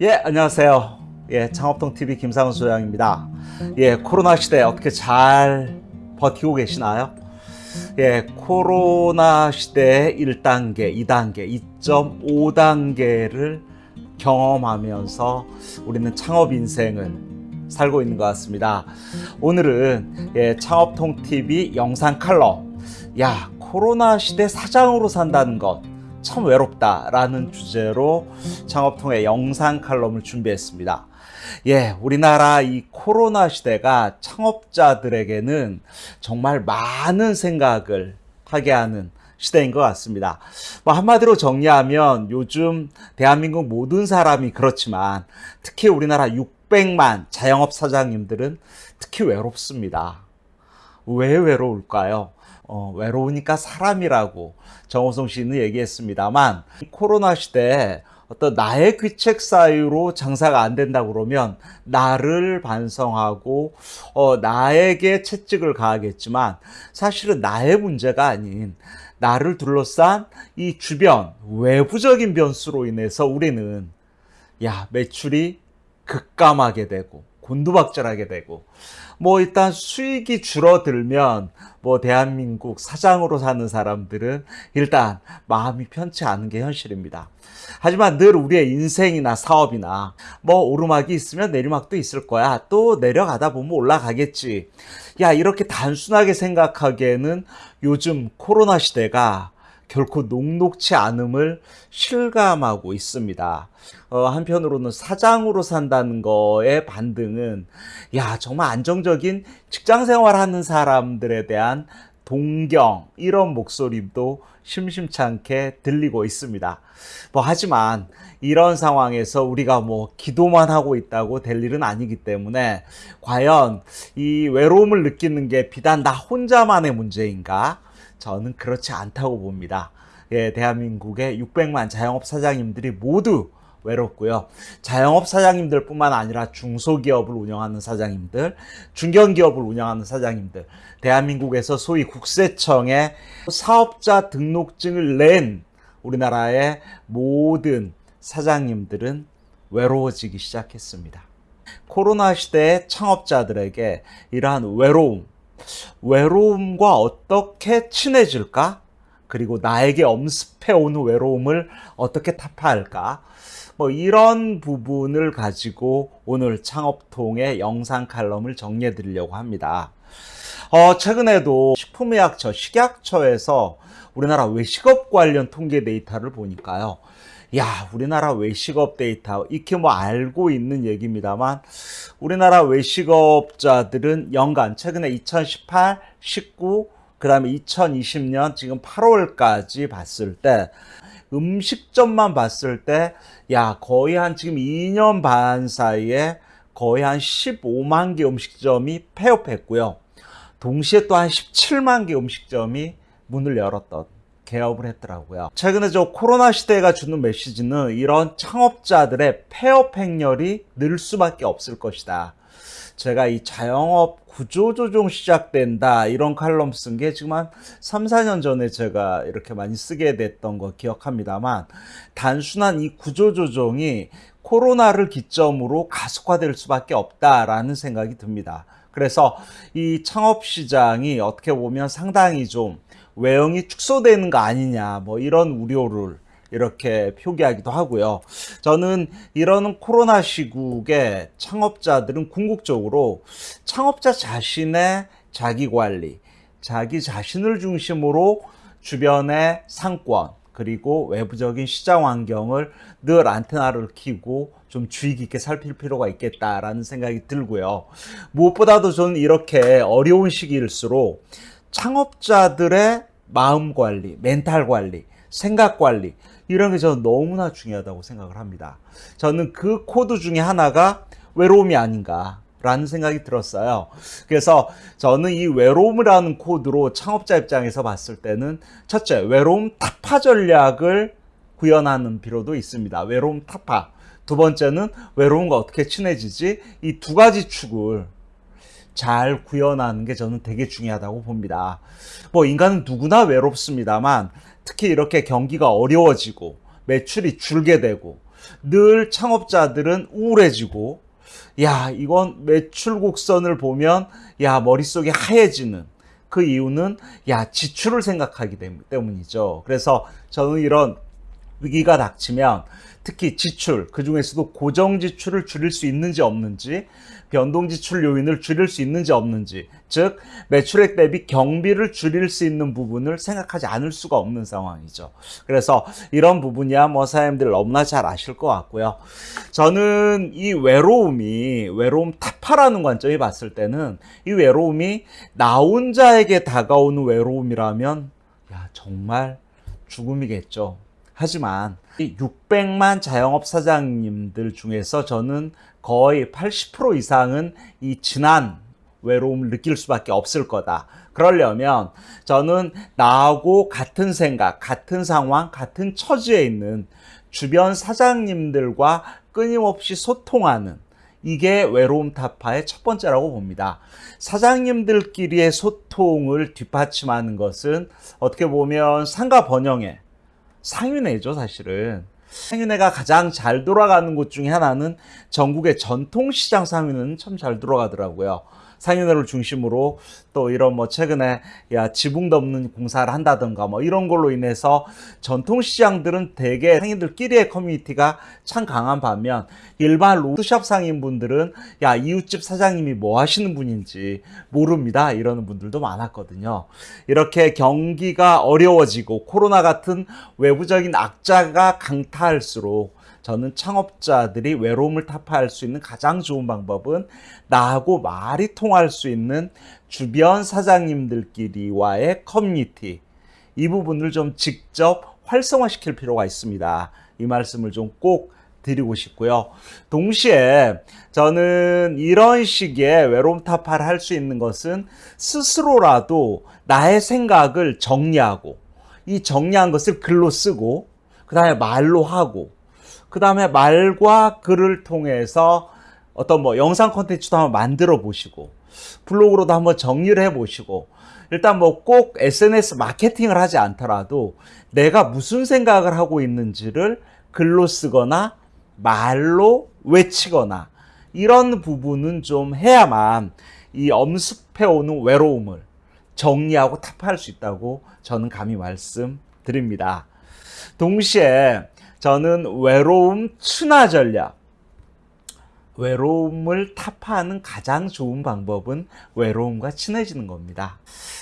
예, 안녕하세요. 예, 창업통 TV 김상훈 소장입니다. 예, 코로나 시대 어떻게 잘 버티고 계시나요? 예, 코로나 시대 1단계, 2단계, 2.5단계를 경험하면서 우리는 창업 인생을 살고 있는 것 같습니다. 오늘은 예, 창업통 TV 영상 칼럼. 야, 코로나 시대 사장으로 산다는 것. 참 외롭다라는 주제로 창업통의 영상 칼럼을 준비했습니다. 예, 우리나라 이 코로나 시대가 창업자들에게는 정말 많은 생각을 하게 하는 시대인 것 같습니다. 뭐 한마디로 정리하면 요즘 대한민국 모든 사람이 그렇지만 특히 우리나라 600만 자영업 사장님들은 특히 외롭습니다. 왜 외로울까요? 어, 외로우니까 사람이라고 정호성 씨는 얘기했습니다만 코로나 시대에 어떤 나의 귀책 사유로 장사가 안 된다 그러면 나를 반성하고 어, 나에게 채찍을 가하겠지만 사실은 나의 문제가 아닌 나를 둘러싼 이 주변 외부적인 변수로 인해서 우리는 야 매출이 급감하게 되고 곤두박질하게 되고 뭐 일단 수익이 줄어들면 뭐 대한민국 사장으로 사는 사람들은 일단 마음이 편치 않은 게 현실입니다. 하지만 늘 우리의 인생이나 사업이나 뭐 오르막이 있으면 내리막도 있을 거야. 또 내려가다 보면 올라가겠지. 야, 이렇게 단순하게 생각하기에는 요즘 코로나 시대가 결코 녹록치 않음을 실감하고 있습니다. 어, 한편으로는 사장으로 산다는 거의 반등은 야 정말 안정적인 직장 생활하는 사람들에 대한 동경 이런 목소리도 심심찮게 들리고 있습니다. 뭐 하지만 이런 상황에서 우리가 뭐 기도만 하고 있다고 될 일은 아니기 때문에 과연 이 외로움을 느끼는 게 비단 나 혼자만의 문제인가? 저는 그렇지 않다고 봅니다. 예, 대한민국의 600만 자영업 사장님들이 모두 외롭고요. 자영업 사장님들 뿐만 아니라 중소기업을 운영하는 사장님들, 중견기업을 운영하는 사장님들, 대한민국에서 소위 국세청에 사업자 등록증을 낸 우리나라의 모든 사장님들은 외로워지기 시작했습니다. 코로나 시대의 창업자들에게 이러한 외로움, 외로움과 어떻게 친해질까? 그리고 나에게 엄습해 오는 외로움을 어떻게 타파할까? 뭐 이런 부분을 가지고 오늘 창업통의 영상 칼럼을 정리해 드리려고 합니다. 어, 최근에도 식품의약처, 식약처에서 우리나라 외식업 관련 통계 데이터를 보니까요. 야, 우리나라 외식업 데이터, 이렇게 뭐 알고 있는 얘기입니다만, 우리나라 외식업자들은 연간, 최근에 2018, 19, 그 다음에 2020년 지금 8월까지 봤을 때 음식점만 봤을 때 야 거의 한 지금 2년 반 사이에 거의 한 15만 개 음식점이 폐업했고요. 동시에 또 한 17만 개 음식점이 문을 열었던 개업을 했더라고요. 최근에 저 코로나 시대가 주는 메시지는 이런 창업자들의 폐업 행렬이 늘 수밖에 없을 것이다. 제가 이 자영업 구조조정 시작된다 이런 칼럼 쓴 게 지금 한 3, 4년 전에 제가 이렇게 많이 쓰게 됐던 거 기억합니다만 단순한 이 구조조정이 코로나를 기점으로 가속화될 수밖에 없다라는 생각이 듭니다. 그래서 이 창업 시장이 어떻게 보면 상당히 좀 외형이 축소되는 거 아니냐 뭐 이런 우려를 이렇게 표기하기도 하고요. 저는 이런 코로나 시국에 창업자들은 궁극적으로 창업자 자신의 자기 관리, 자기 자신을 중심으로 주변의 상권, 그리고 외부적인 시장 환경을 늘 안테나를 키고 좀 주의 깊게 살필 필요가 있겠다라는 생각이 들고요. 무엇보다도 저는 이렇게 어려운 시기일수록 창업자들의 마음 관리, 멘탈 관리, 생각 관리 이런 게 저는 너무나 중요하다고 생각을 합니다. 저는 그 코드 중에 하나가 외로움이 아닌가 라는 생각이 들었어요. 그래서 저는 이 외로움이라는 코드로 창업자 입장에서 봤을 때는 첫째, 외로움 타파 전략을 구현하는 필요도 있습니다. 외로움 타파. 두 번째는 외로움과 어떻게 친해지지? 이 두 가지 축을 잘 구현하는 게 저는 되게 중요하다고 봅니다. 뭐 인간은 누구나 외롭습니다만 특히 이렇게 경기가 어려워지고 매출이 줄게 되고 늘 창업자들은 우울해지고 야 이건 매출 곡선을 보면 야 머릿속이 하얘지는 그 이유는 야 지출을 생각하기 때문이죠. 그래서 저는 이런 위기가 닥치면 특히 지출, 그 중에서도 고정 지출을 줄일 수 있는지 없는지, 변동 지출 요인을 줄일 수 있는지 없는지, 즉 매출액 대비 경비를 줄일 수 있는 부분을 생각하지 않을 수가 없는 상황이죠. 그래서 이런 부분이야 뭐 사장님들 너무나 잘 아실 것 같고요. 저는 이 외로움이 외로움 타파라는 관점이 봤을 때는 이 외로움이 나 혼자에게 다가오는 외로움이라면 야 정말 죽음이겠죠. 하지만 이 600만 자영업 사장님들 중에서 저는 거의 80% 이상은 이 진한 외로움을 느낄 수밖에 없을 거다. 그러려면 저는 나하고 같은 생각, 같은 상황, 같은 처지에 있는 주변 사장님들과 끊임없이 소통하는 이게 외로움 타파의 첫 번째라고 봅니다. 사장님들끼리의 소통을 뒷받침하는 것은 어떻게 보면 상가 번영에 상윤회죠, 사실은. 상윤회가 가장 잘 돌아가는 곳 중에 하나는 전국의 전통시장 상윤회는 참 잘 돌아가더라고요. 상인회를 중심으로 또 이런 뭐 최근에 야 지붕 덮는 공사를 한다든가 뭐 이런 걸로 인해서 전통 시장들은 대개 상인들끼리의 커뮤니티가 참 강한 반면 일반 로드샵 상인분들은 야 이웃집 사장님이 뭐 하시는 분인지 모릅니다 이러는 분들도 많았거든요. 이렇게 경기가 어려워지고 코로나 같은 외부적인 악자가 강타할수록 저는 창업자들이 외로움을 타파할 수 있는 가장 좋은 방법은 나하고 말이 통할 수 있는 주변 사장님들끼리와의 커뮤니티 이 부분을 좀 직접 활성화시킬 필요가 있습니다. 이 말씀을 좀 꼭 드리고 싶고요. 동시에 저는 이런 식의 외로움 타파를 할 수 있는 것은 스스로라도 나의 생각을 정리하고 이 정리한 것을 글로 쓰고 그 다음에 말로 하고 그 다음에 말과 글을 통해서 어떤 뭐 영상 콘텐츠도 한번 만들어 보시고 블로그로도 한번 정리를 해 보시고 일단 뭐 꼭 SNS 마케팅을 하지 않더라도 내가 무슨 생각을 하고 있는지를 글로 쓰거나 말로 외치거나 이런 부분은 좀 해야만 이 엄습해 오는 외로움을 정리하고 타파할 수 있다고 저는 감히 말씀드립니다. 동시에 저는 외로움 순화 전략. 외로움을 타파하는 가장 좋은 방법은 외로움과 친해지는 겁니다.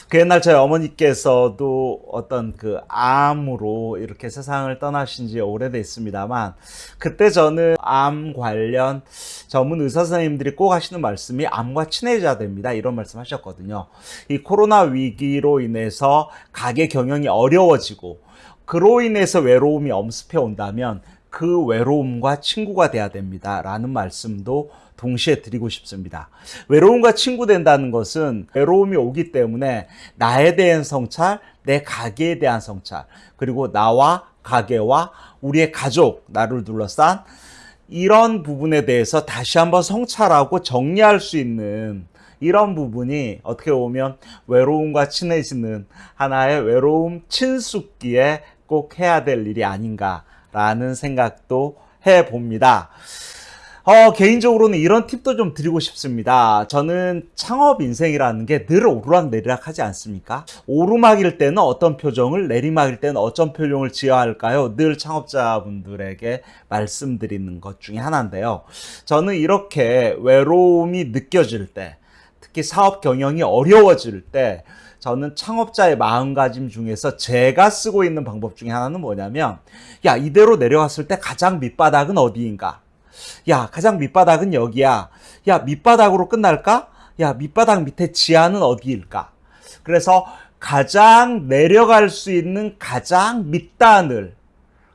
그 옛날 저희 어머니께서도 어떤 그 암으로 이렇게 세상을 떠나신 지 오래됐습니다만 그때 저는 암 관련 전문 의사 선생님들이 꼭 하시는 말씀이 암과 친해져야 됩니다. 이런 말씀 하셨거든요. 이 코로나 위기로 인해서 가게 경영이 어려워지고 그로 인해서 외로움이 엄습해 온다면 그 외로움과 친구가 돼야 됩니다. 라는 말씀도 동시에 드리고 싶습니다. 외로움과 친구 된다는 것은 외로움이 오기 때문에 나에 대한 성찰, 내 가게에 대한 성찰, 그리고 나와 가게와 우리의 가족, 나를 둘러싼 이런 부분에 대해서 다시 한번 성찰하고 정리할 수 있는 이런 부분이 어떻게 보면 외로움과 친해지는 하나의 외로움 친숙기에 꼭 해야 될 일이 아닌가라는 생각도 해 봅니다. 어, 개인적으로는 이런 팁도 좀 드리고 싶습니다. 저는 창업 인생이라는 게 늘 오르락 내리락 하지 않습니까? 오르막일 때는 어떤 표정을, 내리막일 때는 어떤 표정을 지어야 할까요? 늘 창업자분들에게 말씀드리는 것 중에 하나인데요. 저는 이렇게 외로움이 느껴질 때, 특히 사업 경영이 어려워질 때, 저는 창업자의 마음가짐 중에서 제가 쓰고 있는 방법 중에 하나는 뭐냐면 야 이대로 내려갔을 때 가장 밑바닥은 어디인가? 야 가장 밑바닥은 여기야. 야 밑바닥으로 끝날까? 야 밑바닥 밑에 지하는 어디일까? 그래서 가장 내려갈 수 있는 가장 밑단을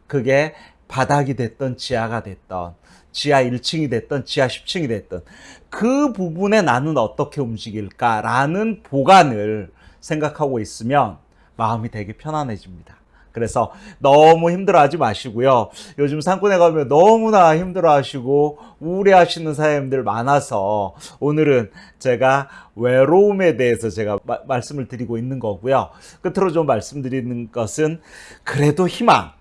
그게 바닥이 됐던 지하가 됐던 지하 1층이 됐던 지하 10층이 됐던 그 부분에 나는 어떻게 움직일까라는 보관을 생각하고 있으면 마음이 되게 편안해집니다. 그래서 너무 힘들어하지 마시고요. 요즘 산골에 가면 너무나 힘들어하시고 우울해하시는 사람들 많아서 오늘은 제가 외로움에 대해서 제가 마, 말씀을 드리고 있는 거고요. 끝으로 좀 말씀드리는 것은 그래도 희망.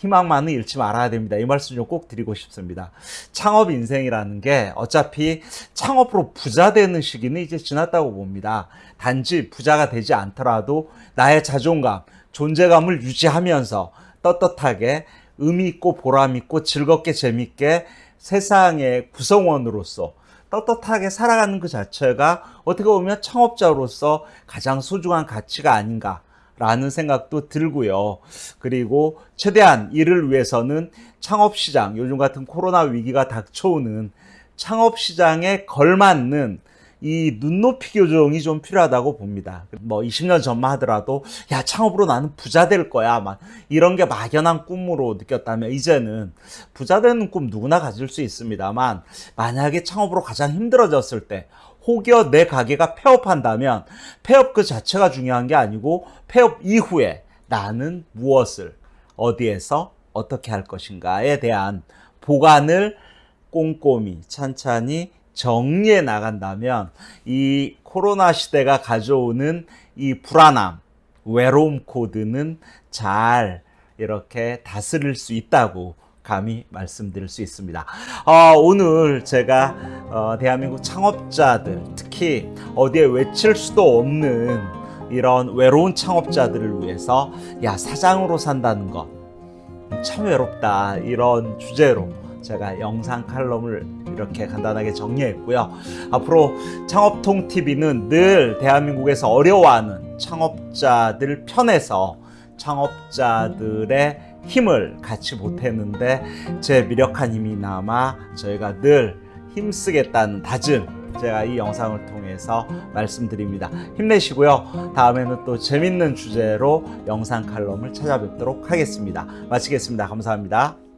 음, 희망만은 잃지 말아야 됩니다. 이 말씀 좀 꼭 드리고 싶습니다. 창업 인생이라는 게 어차피 창업으로 부자 되는 시기는 이제 지났다고 봅니다. 단지 부자가 되지 않더라도 나의 자존감, 존재감을 유지하면서 떳떳하게 의미 있고 보람 있고 즐겁게 재밌게 세상의 구성원으로서 떳떳하게 살아가는 그 자체가 어떻게 보면 창업자로서 가장 소중한 가치가 아닌가. 라는 생각도 들고요. 그리고 최대한 이를 위해서는 창업시장, 요즘 같은 코로나 위기가 닥쳐오는 창업시장에 걸맞는 이 눈높이 교정이 좀 필요하다고 봅니다. 뭐 20년 전만 하더라도 야 창업으로 나는 부자 될 거야 막 이런 게 막연한 꿈으로 느꼈다면 이제는 부자 되는 꿈 누구나 가질 수 있습니다만 만약에 창업으로 가장 힘들어졌을 때 혹여 내 가게가 폐업한다면 폐업 그 자체가 중요한 게 아니고 폐업 이후에 나는 무엇을 어디에서 어떻게 할 것인가에 대한 보관을 꼼꼼히 찬찬히 정리해 나간다면 이 코로나 시대가 가져오는 이 불안함, 외로움 코드는 잘 이렇게 다스릴 수 있다고 감히 말씀드릴 수 있습니다. 어, 오늘 제가 어, 대한민국 창업자들 특히 어디에 외칠 수도 없는 이런 외로운 창업자들을 위해서 야 사장으로 산다는 것 참 외롭다 이런 주제로 제가 영상 칼럼을 이렇게 간단하게 정리했고요. 앞으로 창업통 TV는 늘 대한민국에서 어려워하는 창업자들 편에서 창업자들의 힘을 같이 보탰는데 제 미력한 힘이 남아 저희가 늘 힘쓰겠다는 다짐 제가 이 영상을 통해서 말씀드립니다. 힘내시고요. 다음에는 또 재밌는 주제로 영상 칼럼을 찾아뵙도록 하겠습니다. 마치겠습니다. 감사합니다.